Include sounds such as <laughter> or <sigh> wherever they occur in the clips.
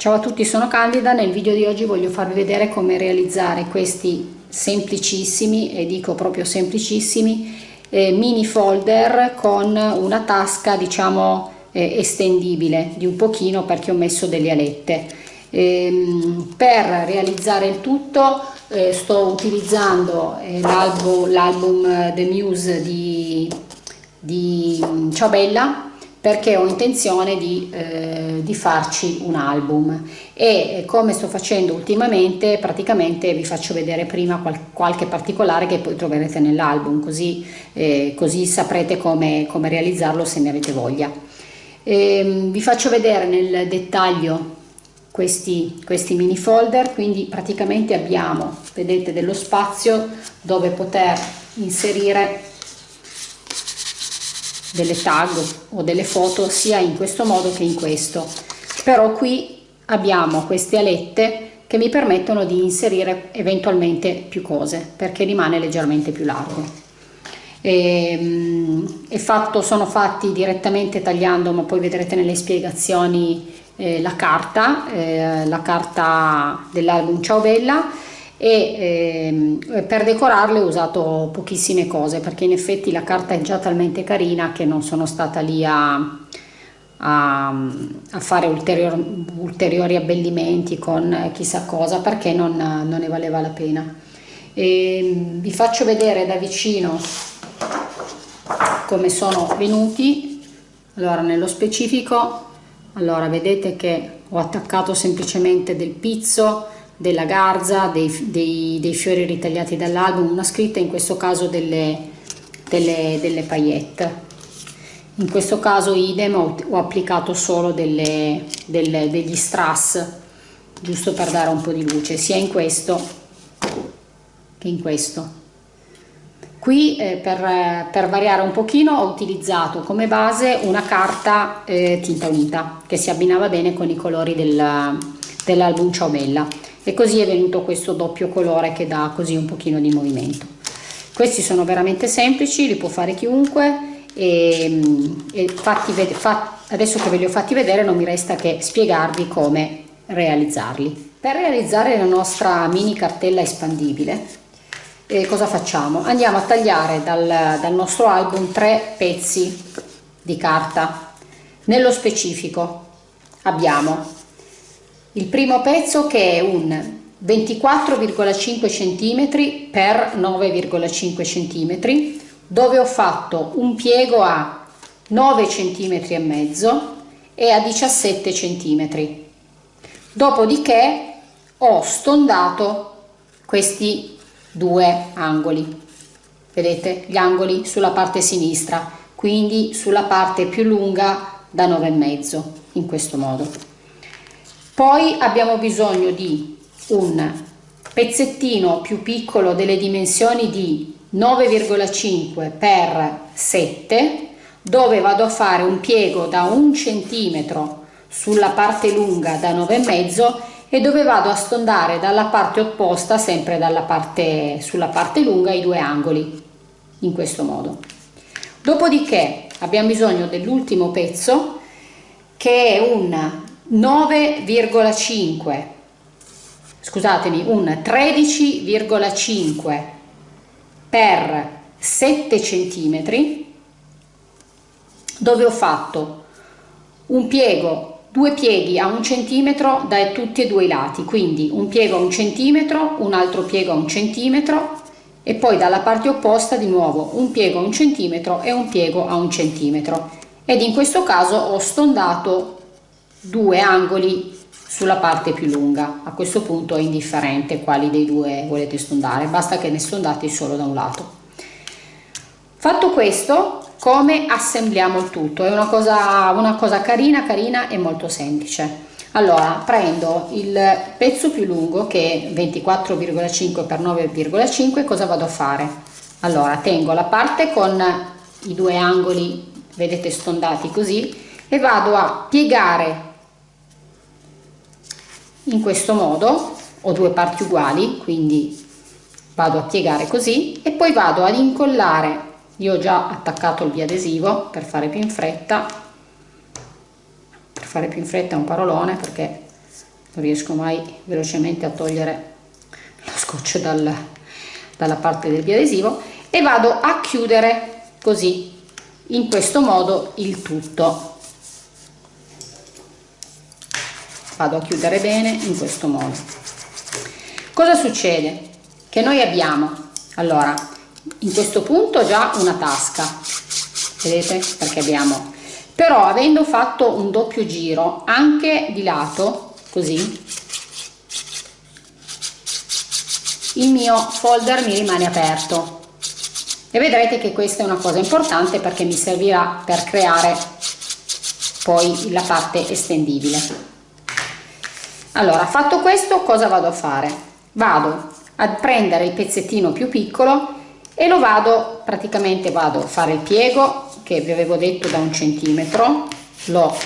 Ciao a tutti, sono Candida, nel video di oggi voglio farvi vedere come realizzare questi semplicissimi, e dico proprio semplicissimi, eh, mini folder con una tasca diciamo eh, estendibile di un pochino perché ho messo delle alette. Ehm, per realizzare il tutto eh, sto utilizzando eh, l'album The Muse di, di Ciao Bella perché ho intenzione di, eh, di, farci un album. E come sto facendo ultimamente praticamente vi faccio vedere prima qual qualche particolare che poi troverete nell'album così, eh, così saprete come, come, realizzarlo se ne avete voglia. E, ehm, vi faccio vedere nel dettaglio questi, questi mini folder quindi praticamente abbiamo vedete dello spazio dove poter inserire delle tag o delle foto sia in questo modo che in questo. Però qui abbiamo queste alette che mi permettono di inserire eventualmente più cose perché rimane leggermente più largo. E, ehm, è fatto, sono fatti direttamente tagliando ma poi vedrete nelle spiegazioni eh, la carta eh, la carta dell'album Ciao Bella e ehm, per decorarle ho usato pochissime cose perché in effetti la carta è già talmente carina che non sono stata lì a, a, a fare ulteriori, ulteriori abbellimenti con chissà cosa perché non, non ne valeva la pena. E ehm, vi faccio vedere da vicino come sono venuti. Allora nello specifico allora vedete che ho attaccato semplicemente del pizzo della garza, dei, dei, dei fiori ritagliati dall'album, una scritta in questo caso delle, delle, delle paillette. In questo caso idem ho, ho applicato solo delle, delle, degli strass, giusto per dare un po' di luce, sia in questo che in questo. Qui eh, per, per, variare un pochino ho utilizzato come base una carta eh, tinta unita che si abbinava bene con i colori del, dell'album Ciao Bella e così è venuto questo doppio colore che dà così un pochino di movimento. Questi sono veramente semplici li può fare chiunque e, e fatti, fat, adesso che ve li ho fatti vedere non mi resta che spiegarvi come realizzarli. Per realizzare la nostra mini cartella espandibile eh, cosa facciamo? Andiamo a tagliare dal, dal nostro album tre pezzi di carta. Nello specifico abbiamo il primo pezzo che è un 24,5 cm per 9,5 cm dove ho fatto un piego a 9 cm e mezzo e a 17 cm dopodiché ho stondato questi due angoli. Vedete gli angoli sulla parte sinistra quindi sulla parte più lunga da 9 e mezzo in questo modo poi abbiamo bisogno di un pezzettino più piccolo delle dimensioni di 9,5 per 7 dove vado a fare un piego da un centimetro sulla parte lunga da 9,5 e dove vado a stondare dalla parte opposta sempre dalla parte sulla parte lunga i due angoli in questo modo. Dopodiché abbiamo bisogno dell'ultimo pezzo che è un 9,5 scusatemi un 13,5 per 7 centimetri dove ho fatto un piego due pieghi a un centimetro da tutti e due i lati quindi un piego a un centimetro un altro piego a un centimetro e poi dalla parte opposta di nuovo un piego a un centimetro e un piego a un centimetro. Ed in questo caso ho stondato due angoli sulla parte più lunga. A questo punto è indifferente quali dei due volete stondare basta che ne stondate solo da un lato. Fatto questo come assembliamo il tutto? È una cosa una cosa carina carina e molto semplice. Allora prendo il pezzo più lungo che è 24,5 x 9,5 cosa vado a fare? Allora tengo la parte con i due angoli vedete stondati così e vado a piegare in questo modo ho due parti uguali quindi vado a piegare così e poi vado ad incollare io ho già attaccato il biadesivo per fare più in fretta per fare più in fretta è un parolone perché non riesco mai velocemente a togliere lo scotch dal, dalla parte del biadesivo e vado a chiudere così in questo modo il tutto vado a chiudere bene in questo modo. Cosa succede? Che noi abbiamo allora in questo punto già una tasca vedete? Perché abbiamo. Però avendo fatto un doppio giro anche di lato così il mio folder mi rimane aperto. E vedrete che questa è una cosa importante perché mi servirà per creare poi la parte estendibile allora fatto questo cosa vado a fare? Vado a prendere il pezzettino più piccolo e lo vado praticamente vado a fare il piego che vi avevo detto da un centimetro lo,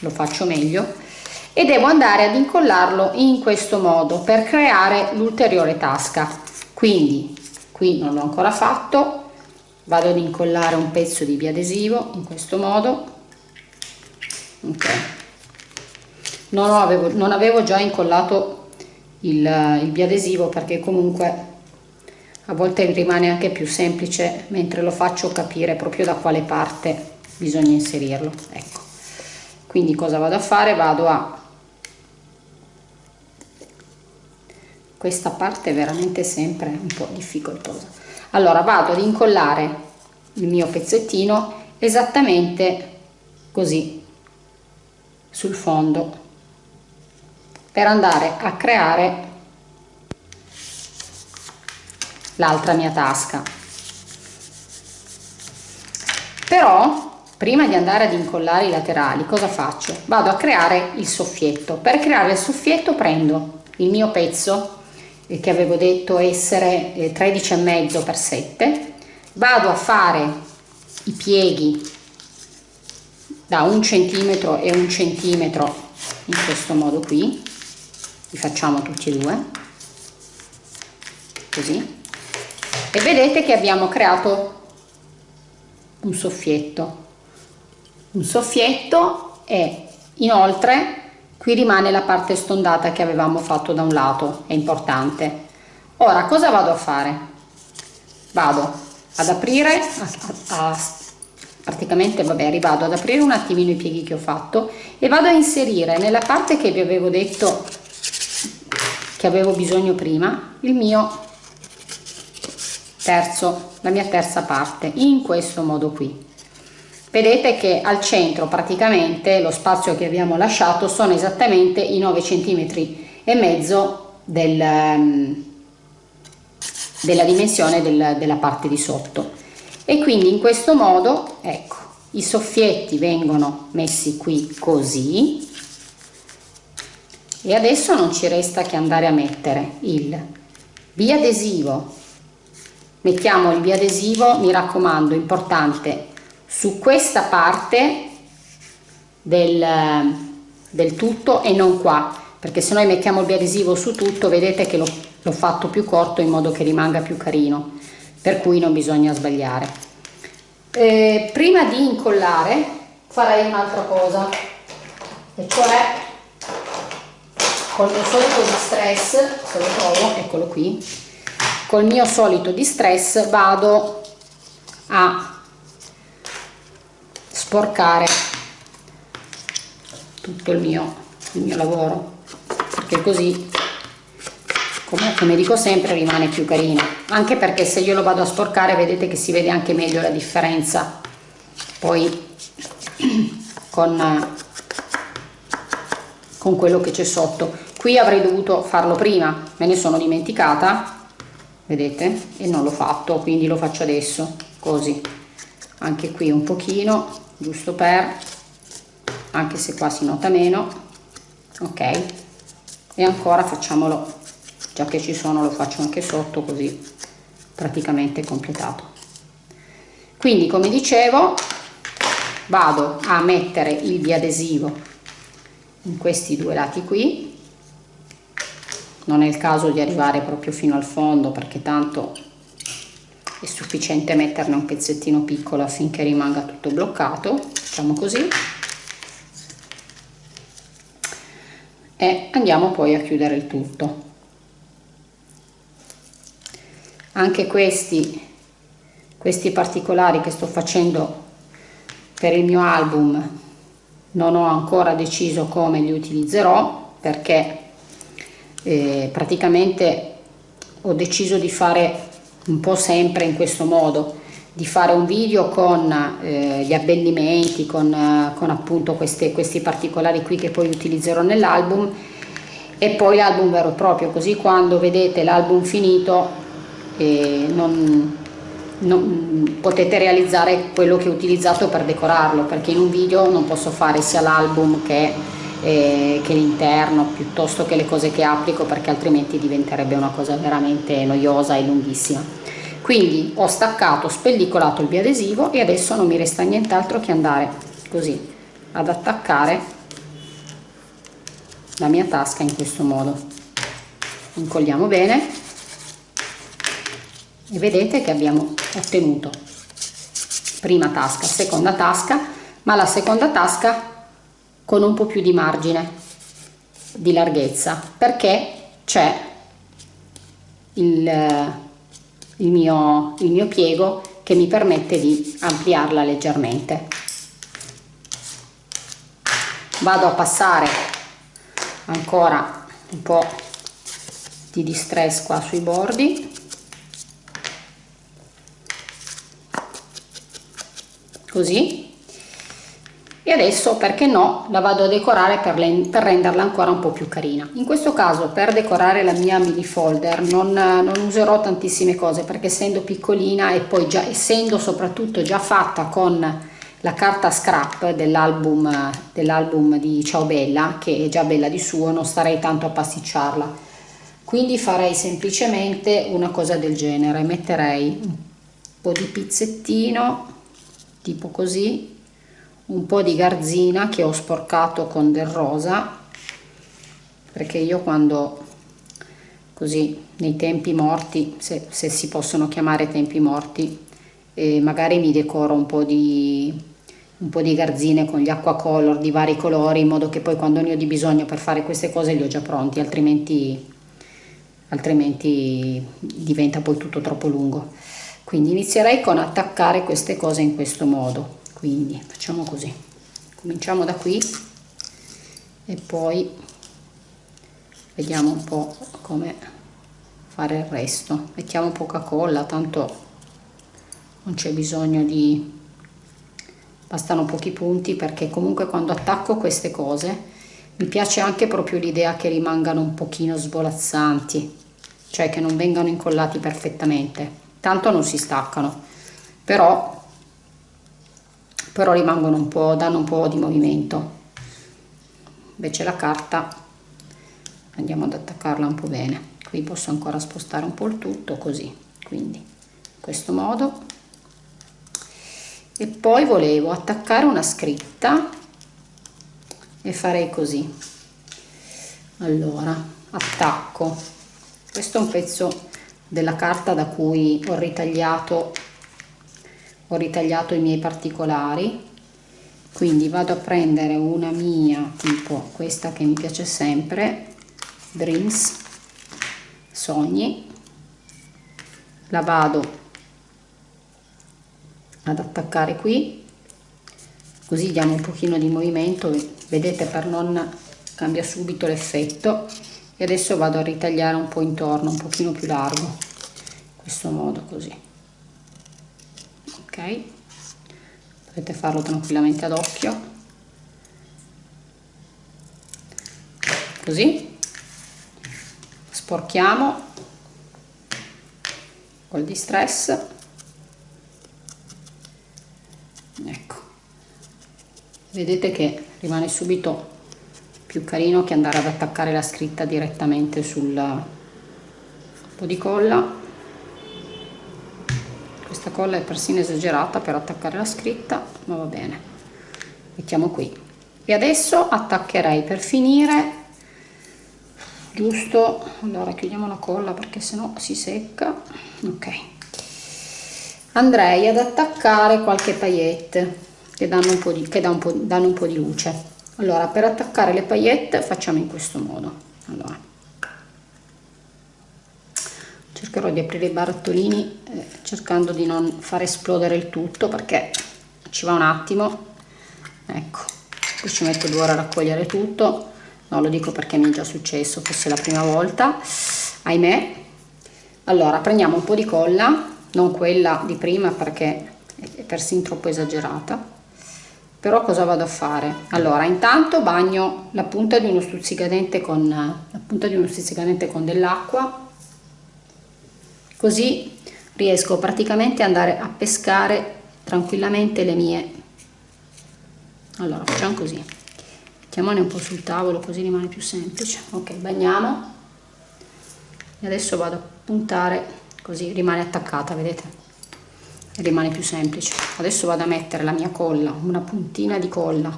lo faccio meglio e devo andare ad incollarlo in questo modo per creare l'ulteriore tasca. Quindi qui non l'ho ancora fatto vado ad incollare un pezzo di biadesivo in questo modo. Ok non avevo, non avevo già incollato il, il biadesivo perché comunque a volte rimane anche più semplice mentre lo faccio capire proprio da quale parte bisogna inserirlo ecco. Quindi cosa vado a fare? Vado a questa parte è veramente sempre un po' difficoltosa. Allora vado ad incollare il mio pezzettino esattamente così sul fondo per andare a creare l'altra mia tasca. Però prima di andare ad incollare i laterali cosa faccio? Vado a creare il soffietto. Per creare il soffietto prendo il mio pezzo che avevo detto essere 13,5 x 7 vado a fare i pieghi da un centimetro e un centimetro in questo modo qui li facciamo tutti e due. Così. E vedete che abbiamo creato un soffietto. Un soffietto e inoltre qui rimane la parte stondata che avevamo fatto da un lato. È importante. Ora cosa vado a fare? Vado ad aprire a, a, praticamente vabbè rivado ad aprire un attimino i pieghi che ho fatto e vado a inserire nella parte che vi avevo detto che avevo bisogno prima il mio terzo la mia terza parte in questo modo qui. Vedete che al centro praticamente lo spazio che abbiamo lasciato sono esattamente i 9 centimetri e mezzo del, ehm, della dimensione del, della parte di sotto. E quindi in questo modo ecco i soffietti vengono messi qui così e adesso non ci resta che andare a mettere il biadesivo. Mettiamo il biadesivo mi raccomando importante su questa parte del, del tutto e non qua perché se noi mettiamo il biadesivo su tutto vedete che l'ho fatto più corto in modo che rimanga più carino per cui non bisogna sbagliare. Eh, prima di incollare farei un'altra cosa e cioè col mio solito distress se lo trovo eccolo qui col mio solito distress vado a sporcare tutto il mio, il mio lavoro perché così come, come dico sempre rimane più carino. Anche perché se io lo vado a sporcare vedete che si vede anche meglio la differenza. Poi <clears throat> con, con quello che c'è sotto qui avrei dovuto farlo prima me ne sono dimenticata vedete? E non l'ho fatto quindi lo faccio adesso così. Anche qui un pochino giusto per anche se qua si nota meno ok? E ancora facciamolo già che ci sono lo faccio anche sotto così praticamente completato. Quindi come dicevo vado a mettere il biadesivo in questi due lati qui non è il caso di arrivare proprio fino al fondo perché tanto è sufficiente metterne un pezzettino piccolo affinché rimanga tutto bloccato. Facciamo così. E andiamo poi a chiudere il tutto. Anche questi questi particolari che sto facendo per il mio album non ho ancora deciso come li utilizzerò perché eh, praticamente ho deciso di fare un po' sempre in questo modo di fare un video con eh, gli abbellimenti con, eh, con appunto queste, questi particolari qui che poi utilizzerò nell'album. E poi l'album vero e proprio così quando vedete l'album finito eh, non, non, potete realizzare quello che ho utilizzato per decorarlo perché in un video non posso fare sia l'album che, eh, che l'interno piuttosto che le cose che applico perché altrimenti diventerebbe una cosa veramente noiosa e lunghissima. Quindi ho staccato, spellicolato il biadesivo e adesso non mi resta nient'altro che andare così ad attaccare la mia tasca in questo modo. Incolliamo bene e vedete che abbiamo ottenuto prima tasca, seconda tasca ma la seconda tasca con un po' più di margine di larghezza perché c'è il, il, mio, il mio piego che mi permette di ampliarla leggermente. Vado a passare ancora un po' di distress qua sui bordi. Così e adesso perché no la vado a decorare per, le, per renderla ancora un po' più carina. In questo caso per decorare la mia mini folder non, non userò tantissime cose perché essendo piccolina e poi già essendo soprattutto già fatta con la carta scrap dell'album dell'album di Ciao Bella che è già bella di suo non starei tanto a pasticciarla quindi farei semplicemente una cosa del genere. Metterei un po' di pizzettino tipo così un po' di garzina che ho sporcato con del rosa perché io quando così nei tempi morti se, se si possono chiamare tempi morti eh, magari mi decoro un po' di un po' di garzine con gli acqua color di vari colori in modo che poi quando ne ho di bisogno per fare queste cose li ho già pronti altrimenti altrimenti diventa poi tutto troppo lungo. Quindi inizierei con attaccare queste cose in questo modo quindi facciamo così. Cominciamo da qui e poi vediamo un po' come fare il resto. Mettiamo poca colla tanto non c'è bisogno di bastano pochi punti perché comunque quando attacco queste cose mi piace anche proprio l'idea che rimangano un pochino svolazzanti cioè che non vengano incollati perfettamente. Tanto non si staccano però però rimangono un po' danno un po' di movimento. Invece la carta andiamo ad attaccarla un po' bene. Qui posso ancora spostare un po' il tutto così. Quindi in questo modo. E poi volevo attaccare una scritta e farei così. Allora attacco. Questo è un pezzo della carta da cui ho ritagliato ho ritagliato i miei particolari quindi vado a prendere una mia tipo questa che mi piace sempre Dreams sogni. La vado ad attaccare qui così diamo un pochino di movimento. Vedete per non cambia subito l'effetto. E adesso vado a ritagliare un po' intorno un pochino più largo in questo modo così ok. Potete farlo tranquillamente ad occhio. Così. Sporchiamo. Col distress. Ecco. Vedete che rimane subito più carino che andare ad attaccare la scritta direttamente sul po' di colla colla è persino esagerata per attaccare la scritta ma va bene. Mettiamo qui. E adesso attaccherei per finire giusto? Allora chiudiamo la colla perché sennò si secca. Ok. Andrei ad attaccare qualche paillette che danno un po' di, che danno un po', danno un po di luce. Allora per attaccare le paillette facciamo in questo modo. Allora cercherò di aprire i barattolini eh, cercando di non far esplodere il tutto perché ci va un attimo. Ecco poi ci metto due ore a raccogliere tutto. No lo dico perché mi è già successo fosse la prima volta. Ahimè. Allora prendiamo un po di colla non quella di prima perché è persino troppo esagerata. Però cosa vado a fare? Allora intanto bagno la punta di uno stuzzicadente con con dell'acqua così riesco praticamente ad andare a pescare tranquillamente le mie. Allora facciamo così. Mettiamone un po' sul tavolo così rimane più semplice. Ok bagniamo. E adesso vado a puntare così rimane attaccata vedete? Rimane più semplice. Adesso vado a mettere la mia colla una puntina di colla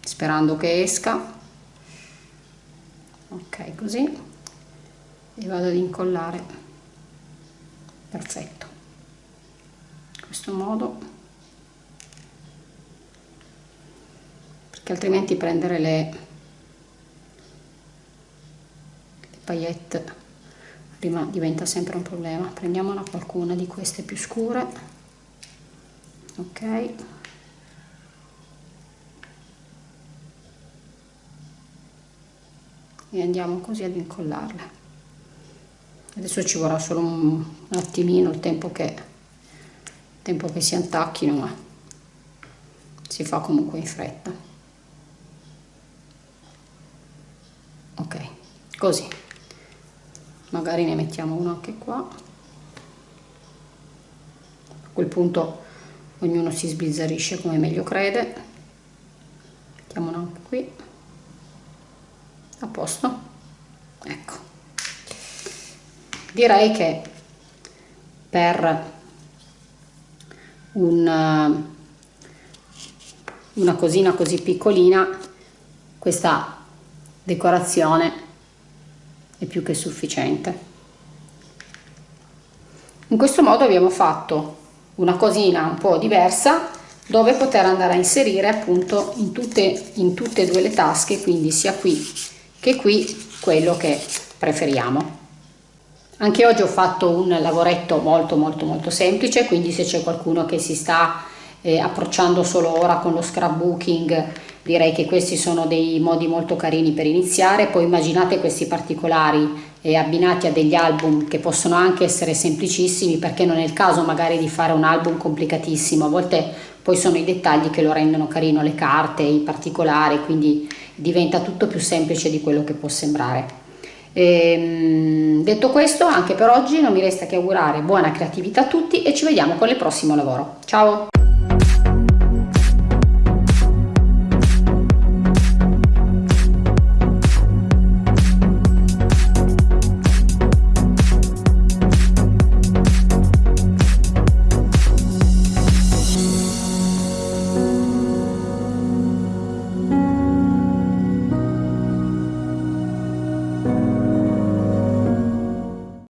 sperando che esca. Ok così. E vado ad incollare perfetto. In questo modo. Perché altrimenti prendere le, le paillette diventa sempre un problema. Prendiamola qualcuna di queste più scure. Ok. E andiamo così ad incollarle. Adesso ci vorrà solo un, attimino il tempo che il tempo che si attacchino ma si fa comunque in fretta. Ok così. Magari ne mettiamo uno anche qua. A quel punto ognuno si sbizzarrisce come meglio crede. Mettiamo uno anche qui. A posto. Ecco. Direi che per un, una cosina così piccolina questa decorazione è più che sufficiente. In questo modo abbiamo fatto una cosina un po' diversa dove poter andare a inserire appunto in tutte, in tutte e due le tasche, quindi sia qui che qui quello che preferiamo. Anche oggi ho fatto un lavoretto molto molto molto semplice, quindi se c'è qualcuno che si sta eh, approcciando solo ora con lo scrapbooking direi che questi sono dei modi molto carini per iniziare. Poi immaginate questi particolari eh, abbinati a degli album che possono anche essere semplicissimi perché non è il caso magari di fare un album complicatissimo. A volte poi sono i dettagli che lo rendono carino le carte i particolari quindi diventa tutto più semplice di quello che può sembrare e, ehm, detto questo anche per oggi non mi resta che augurare buona creatività a tutti e ci vediamo con il prossimo lavoro. Ciao